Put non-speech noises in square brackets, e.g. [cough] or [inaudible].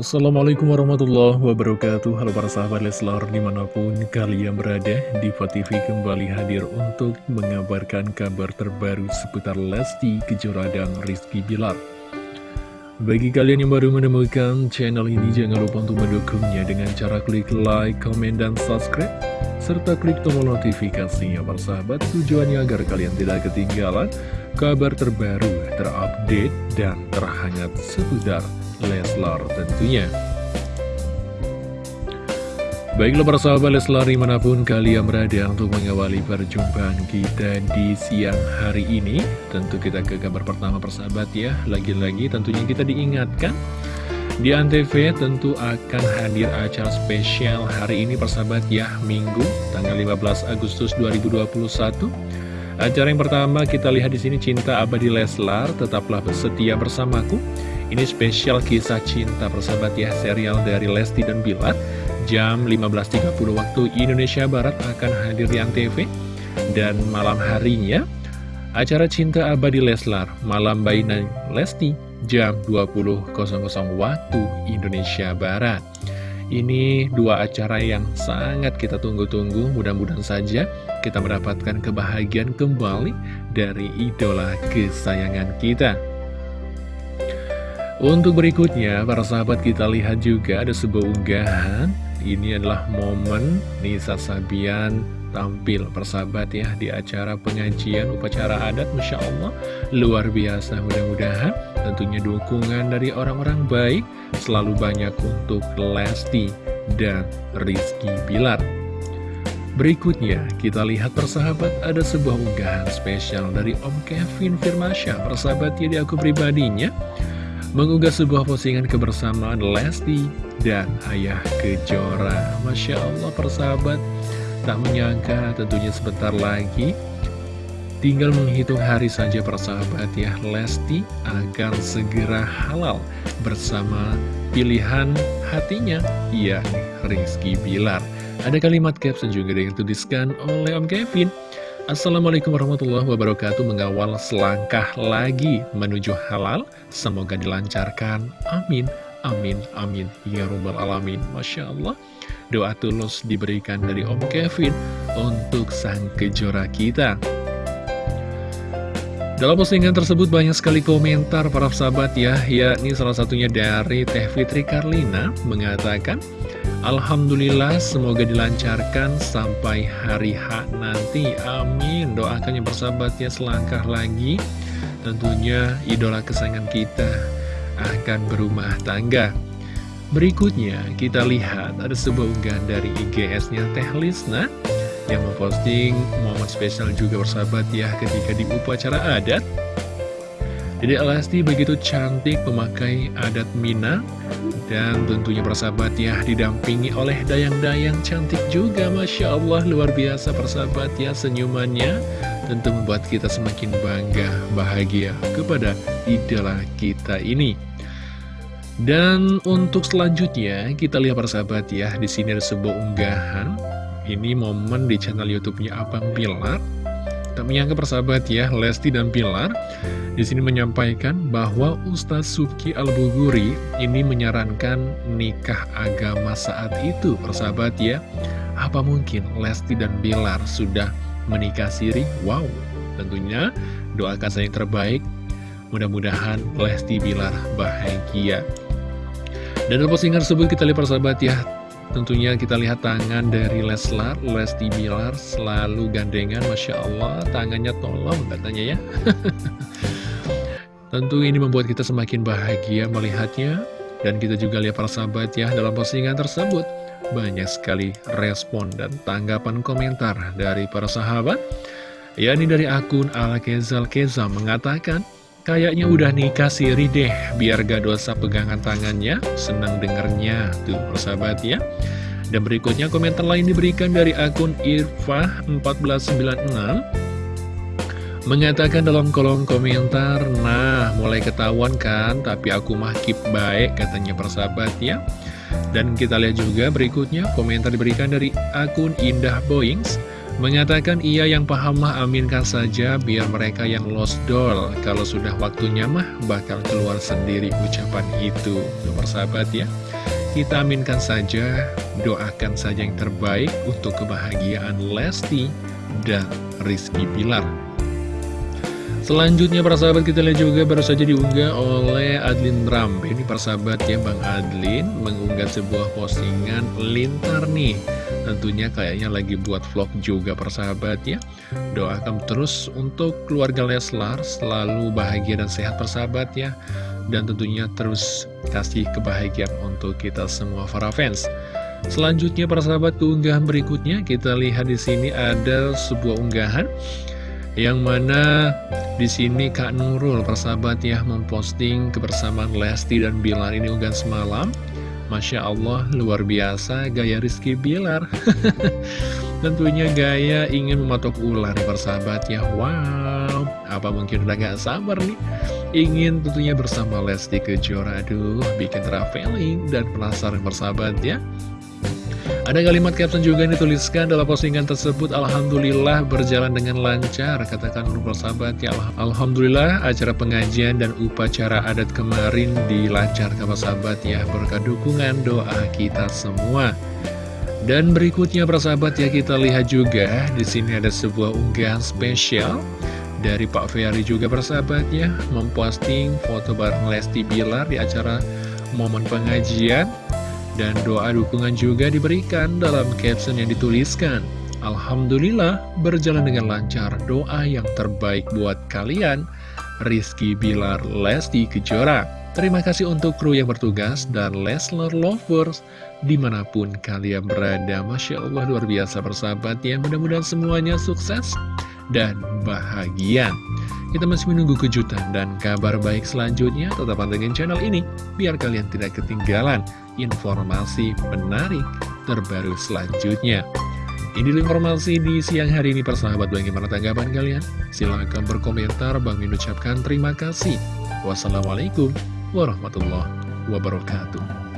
Assalamualaikum warahmatullahi wabarakatuh. Halo para sahabat Leslar di mana pun kalian berada Diva TV kembali hadir untuk mengabarkan kabar terbaru seputar Lesti Kejora dan Rizky Bilar. Bagi kalian yang baru menemukan channel ini jangan lupa untuk mendukungnya dengan cara klik like, comment, dan subscribe serta klik tombol notifikasinya para sahabat. Tujuannya agar kalian tidak ketinggalan kabar terbaru, terupdate, dan terhangat seputar Leslar tentunya. Baiklah para sahabat Leslar di mana pun kalian berada untuk mengawali perjumpaan kita di siang hari ini. Tentu kita ke kabar pertama persahabat ya. Lagi-lagi tentunya kita diingatkan Di Antv tentu akan hadir acara spesial hari ini persahabat ya Minggu tanggal 15 Agustus 2021 Acara yang pertama kita lihat di sini Cinta Abadi Leslar Tetaplah setia bersamaku ini spesial kisah cinta persahabat ya serial dari Lesti dan Bilar Jam 15.30 waktu Indonesia Barat akan hadir di Antv. Dan malam harinya acara cinta abadi Leslar Malam Bainan Lesti jam 20.00 waktu Indonesia Barat. Ini dua acara yang sangat kita tunggu-tunggu, mudah-mudahan saja kita mendapatkan kebahagiaan kembali dari idola kesayangan kita. Untuk berikutnya, para sahabat kita lihat juga ada sebuah unggahan. Ini adalah momen Nisa Sabian tampil. Persahabat ya di acara pengajian upacara adat Masya Allah. Luar biasa mudah-mudahan tentunya dukungan dari orang-orang baik selalu banyak untuk Lesti dan Rizky Bilar. Berikutnya kita lihat persahabat ada sebuah unggahan spesial dari Om Kevin Firmansyah. Persahabat ya di akun pribadinya mengunggah sebuah postingan kebersamaan Lesti dan Ayah Kejora. Masya Allah persahabat, tak menyangka tentunya sebentar lagi tinggal menghitung hari saja persahabat ya Lesti akan segera halal bersama pilihan hatinya, yakni Rizky Bilar. Ada kalimat caption juga yang dituliskan oleh Om Kevin. Assalamualaikum warahmatullahi wabarakatuh. Mengawal selangkah lagi menuju halal. Semoga dilancarkan. Amin. Amin. Amin. Ya Rabbal Alamin. Masya Allah. Doa tulus diberikan dari Om Kevin Untuk sang kejora kita. Dalam postingan tersebut banyak sekali komentar para sahabat ya. Yakni salah satunya dari Teh Fitri Karlina Mengatakan Alhamdulillah semoga dilancarkan sampai hari H nanti. Amin. Doakan yang bersahabat ya selangkah lagi. Tentunya idola kesayangan kita akan berumah tangga. Berikutnya kita lihat ada sebuah unggahan dari IGS-nya Teh Lisna Yang memposting momen spesial juga bersahabat ya ketika di upacara adat. Jadi Elasti begitu cantik memakai adat Minang dan tentunya persahabat ya didampingi oleh dayang-dayang cantik juga. Masya Allah luar biasa persahabat ya senyumannya Tentu membuat kita semakin bangga, bahagia kepada idola kita ini. Dan untuk selanjutnya kita lihat persahabat ya di sini ada sebuah unggahan. Ini momen di channel YouTube-nya Abang Pilar. Tak menyangka persahabat ya, Lesti dan Pilar di sini menyampaikan bahwa Ustadz Subki Al-Buguri ini menyarankan nikah agama saat itu, persahabat ya. Apa mungkin Lesti dan Bilar sudah menikah siri? Wow, tentunya doakan saya yang terbaik. Mudah-mudahan Lesti Bilar bahagia. Dan dalam postingan tersebut kita lihat persahabat ya, Tentunya kita lihat tangan dari Leslar, Lesti Bilar selalu gandengan, Masya Allah, tangannya tolong katanya ya. [laughs] Tentu ini membuat kita semakin bahagia melihatnya, dan kita juga lihat para sahabat ya dalam postingan tersebut. Banyak sekali respon dan tanggapan komentar dari para sahabat. Ya ini dari akun Ala Kezal Keza mengatakan, Kayaknya udah nikah siri deh, biar gak dosa pegangan tangannya, senang dengernya, tuh persahabat ya. Dan berikutnya komentar lain diberikan dari akun Irfah1496, mengatakan dalam kolom komentar, nah mulai ketahuan kan, tapi aku mah keep baik, katanya persahabat ya. Dan kita lihat juga berikutnya komentar diberikan dari akun Indah Boings, Mengatakan ia yang paham mah aminkan saja biar mereka yang lost doll. Kalau sudah waktunya mah bakal keluar sendiri ucapan itu. Tuh persahabat ya. Kita aminkan saja, doakan saja yang terbaik untuk kebahagiaan Lesti dan Rizky Pilar Selanjutnya para sahabat kita lihat juga baru saja diunggah oleh Adlin Rambe. Ini para sahabat ya Bang Adlin mengunggah sebuah postingan lintar nih. Tentunya kayaknya lagi buat vlog juga persahabat ya. Doakan terus untuk keluarga Leslar selalu bahagia dan sehat persahabat ya. Dan tentunya terus kasih kebahagiaan untuk kita semua para fans. Selanjutnya para sahabat keunggahan berikutnya kita lihat di sini ada sebuah unggahan yang mana di sini Kak Nurul persahabat ya memposting kebersamaan Lesti dan Bilar ini unggahan semalam. Masya Allah luar biasa gaya Rizky Bilar. [laughs] Tentunya gaya ingin mematok ular persahabat ya. Wow apa mungkin udah gak sabar nih? Ingin tentunya bersama Lesti Kejora Aduh bikin traveling dan penasaran persahabat ya ada kalimat caption juga yang dituliskan dalam postingan tersebut Alhamdulillah berjalan dengan lancar Katakan untuk sahabat. Ya Alhamdulillah acara pengajian dan upacara adat kemarin dilancarkan sahabat. Ya Berkat dukungan doa kita semua. Dan berikutnya persahabat ya kita lihat juga di sini ada sebuah unggahan spesial dari Pak Ferry juga persahabat ya. Memposting foto bareng Lesti Bilar di acara momen pengajian dan doa dukungan juga diberikan dalam caption yang dituliskan. Alhamdulillah berjalan dengan lancar doa yang terbaik buat kalian. Rizky Bilar Lesti Kejora. Terima kasih untuk kru yang bertugas dan Leslar Lovers di mana pun kalian berada. Masya Allah luar biasa persahabat ya. Mudah-mudahan semuanya sukses dan bahagia. Kita masih menunggu kejutan dan kabar baik selanjutnya. Tetap pantengin channel ini, biar kalian tidak ketinggalan informasi menarik terbaru selanjutnya. Ini informasi di siang hari ini persahabat bagaimana tanggapan kalian? Silahkan berkomentar, Bang Min ucapkan terima kasih. Wassalamualaikum warahmatullahi wabarakatuh.